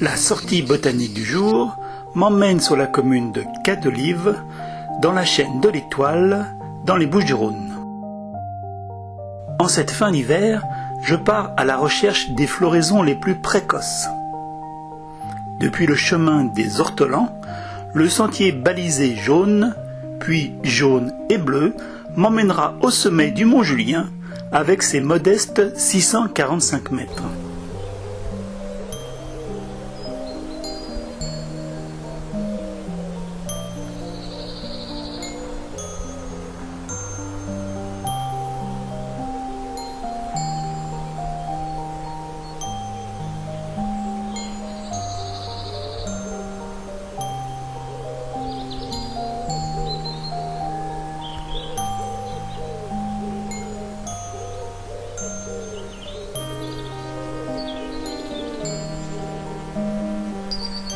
La sortie botanique du jour m'emmène sur la commune de Cadelive, dans la chaîne de l'Étoile, dans les Bouches-du-Rhône. En cette fin d'hiver, je pars à la recherche des floraisons les plus précoces. Depuis le chemin des Ortolans, le sentier balisé jaune, puis jaune et bleu, m'emmènera au sommet du Mont Julien avec ses modestes 645 mètres.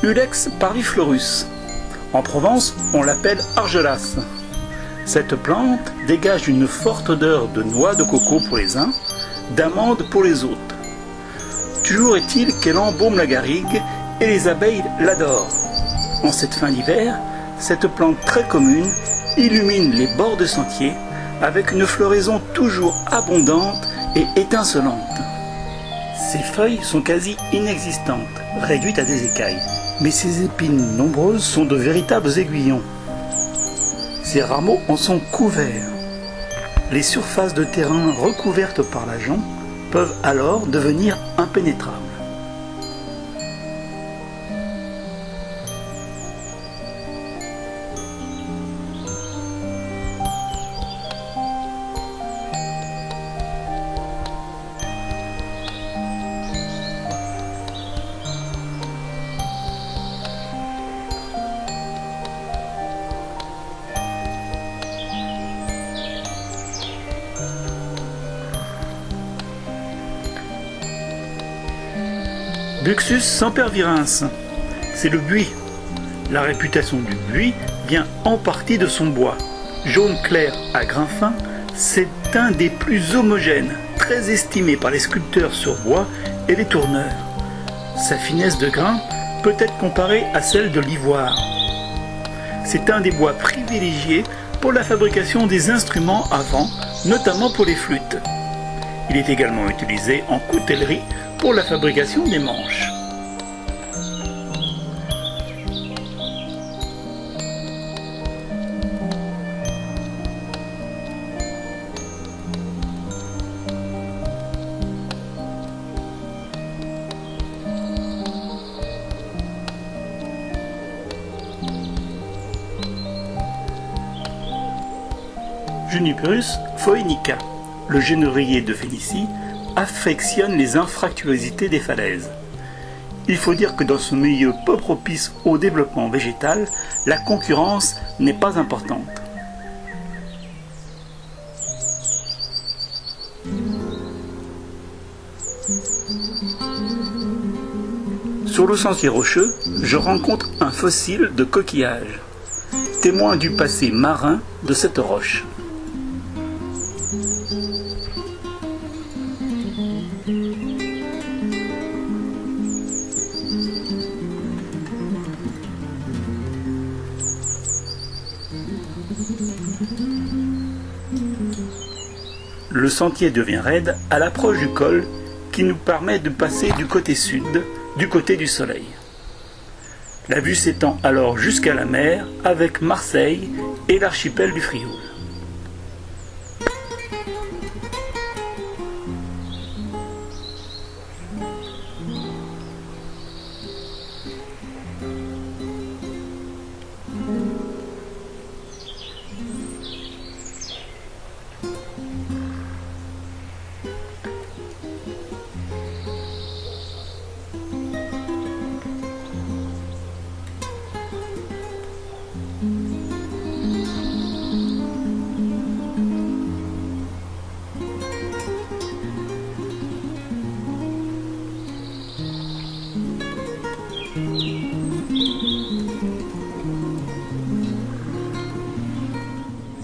Ulex parviflorus. En Provence, on l'appelle argelas. Cette plante dégage une forte odeur de noix de coco pour les uns, d'amande pour les autres. Toujours est-il qu'elle embaume la garrigue et les abeilles l'adorent. En cette fin d'hiver, cette plante très commune illumine les bords de sentiers avec une floraison toujours abondante et étincelante. Ses feuilles sont quasi inexistantes, réduites à des écailles mais ses épines nombreuses sont de véritables aiguillons. Ses rameaux en sont couverts. Les surfaces de terrain recouvertes par la jonc peuvent alors devenir impénétrables. Buxus sempervirens, c'est le buis. La réputation du buis vient en partie de son bois. Jaune clair à grain fin, c'est un des plus homogènes, très estimé par les sculpteurs sur bois et les tourneurs. Sa finesse de grain peut être comparée à celle de l'ivoire. C'est un des bois privilégiés pour la fabrication des instruments à vent, notamment pour les flûtes. Il est également utilisé en coutellerie pour la fabrication des manches. Juniperus phoenica, le genévrier de Phénicie, affectionne les infractuosités des falaises. Il faut dire que dans ce milieu peu propice au développement végétal, la concurrence n'est pas importante. Sur le sentier rocheux, je rencontre un fossile de coquillage, témoin du passé marin de cette roche. Le sentier devient raide à l'approche du col qui nous permet de passer du côté sud, du côté du soleil. La vue s'étend alors jusqu'à la mer avec Marseille et l'archipel du Frioul.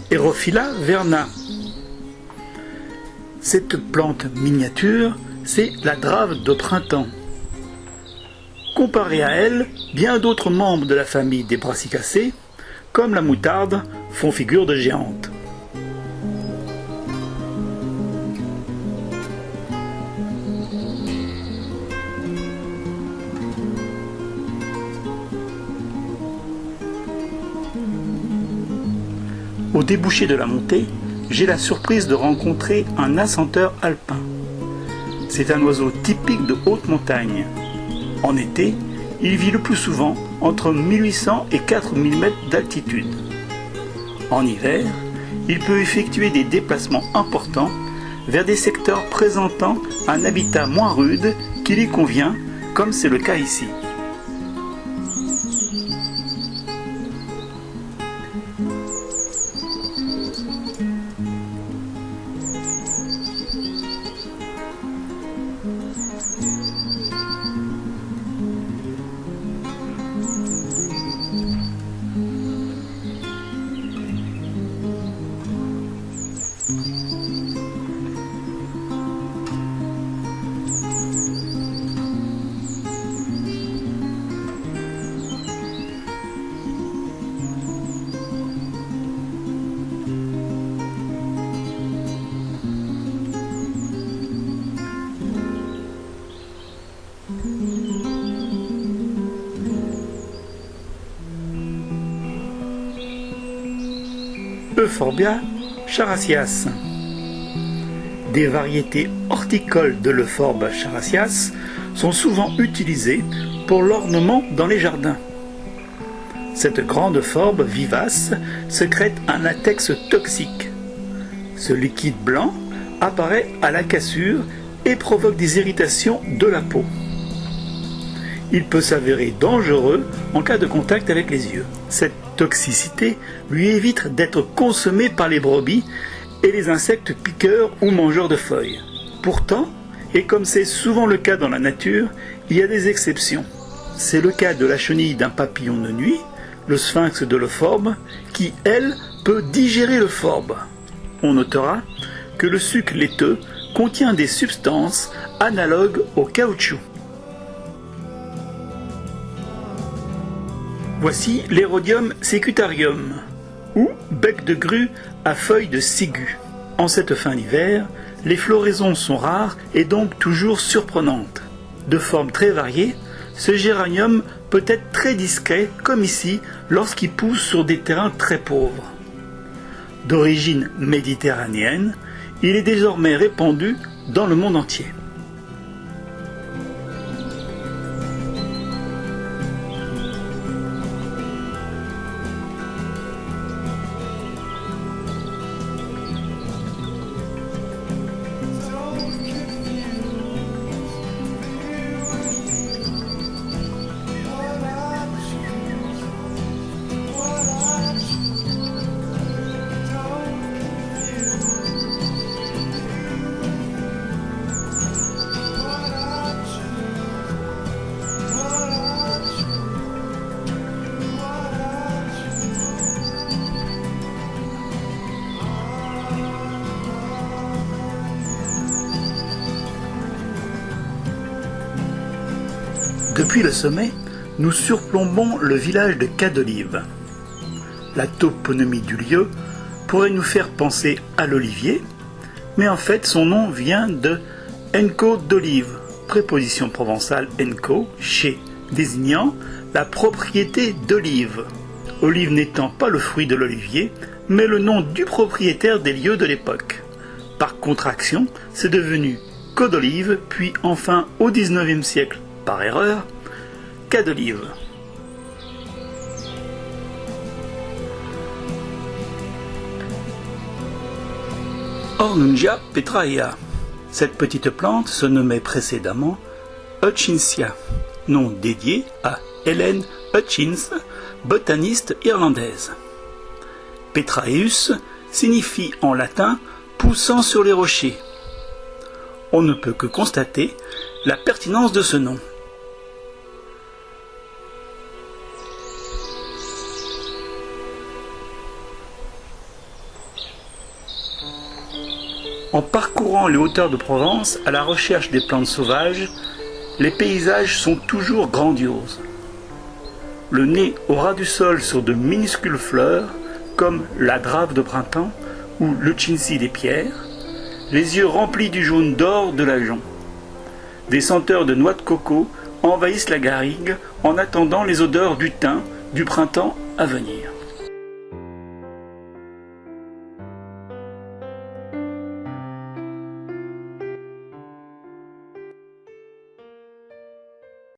Erophylla verna. Cette plante miniature, c'est la drave de printemps. Comparé à elle, bien d'autres membres de la famille des brassicacées, comme la moutarde, font figure de géante. Au débouché de la montée, j'ai la surprise de rencontrer un assenteur alpin. C'est un oiseau typique de haute montagne. En été, il vit le plus souvent entre 1800 et 4000 mètres d'altitude. En hiver, il peut effectuer des déplacements importants vers des secteurs présentant un habitat moins rude qui lui convient, comme c'est le cas ici. Euphorbia characias. Des variétés horticoles de l'Euphorbe characias sont souvent utilisées pour l'ornement dans les jardins. Cette grande forbe vivace secrète un latex toxique. Ce liquide blanc apparaît à la cassure et provoque des irritations de la peau. Il peut s'avérer dangereux en cas de contact avec les yeux. Toxicité lui évite d'être consommé par les brebis et les insectes piqueurs ou mangeurs de feuilles. Pourtant, et comme c'est souvent le cas dans la nature, il y a des exceptions. C'est le cas de la chenille d'un papillon de nuit, le sphinx de l'euphorbe, qui, elle, peut digérer le forbe. On notera que le sucre laiteux contient des substances analogues au caoutchouc. Voici l'Herodium secutarium, ou bec de grue à feuilles de ciguë. En cette fin d'hiver, les floraisons sont rares et donc toujours surprenantes. De forme très variée, ce géranium peut être très discret, comme ici, lorsqu'il pousse sur des terrains très pauvres. D'origine méditerranéenne, il est désormais répandu dans le monde entier. Le sommet, nous surplombons le village de Cadolive. La toponymie du lieu pourrait nous faire penser à l'olivier, mais en fait son nom vient de enco d'olive, préposition provençale enco, chez, désignant la propriété d'olive. Olive n'étant pas le fruit de l'olivier, mais le nom du propriétaire des lieux de l'époque. Par contraction, c'est devenu Codolive, puis enfin au XIXe siècle par erreur, cas d'olive. Ornungia petraea. Cette petite plante se nommait précédemment Hutchinsia, nom dédié à Helen Hutchins, botaniste irlandaise. Petraeus signifie en latin poussant sur les rochers. On ne peut que constater la pertinence de ce nom. En parcourant les hauteurs de Provence à la recherche des plantes sauvages, les paysages sont toujours grandioses. Le nez au ras du sol sur de minuscules fleurs, comme la drave de printemps ou le chinsi des pierres, les yeux remplis du jaune d'or de l'ajon. Des senteurs de noix de coco envahissent la garrigue en attendant les odeurs du thym du printemps à venir.